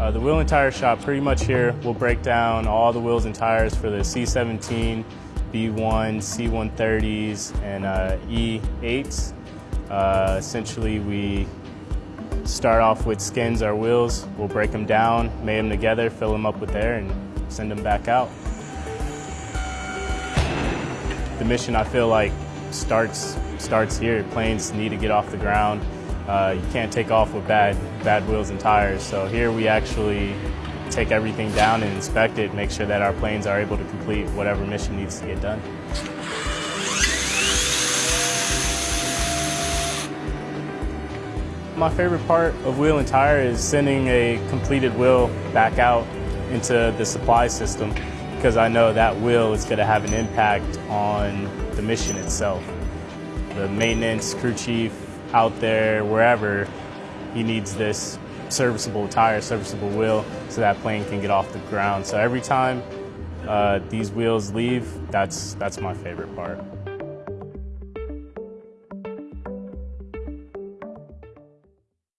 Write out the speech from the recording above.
Uh, the wheel and tire shop pretty much here will break down all the wheels and tires for the C17, B1, C130s, and uh, E8s. Uh, essentially, we start off with skins our wheels. We'll break them down, mate them together, fill them up with air, and send them back out. The mission, I feel like, starts starts here. Planes need to get off the ground. Uh, you can't take off with bad bad wheels and tires. So here we actually take everything down and inspect it, make sure that our planes are able to complete whatever mission needs to get done. My favorite part of wheel and tire is sending a completed wheel back out into the supply system because I know that wheel is going to have an impact on the mission itself. The maintenance crew chief out there, wherever, he needs this serviceable tire, serviceable wheel, so that plane can get off the ground. So every time uh, these wheels leave, that's, that's my favorite part.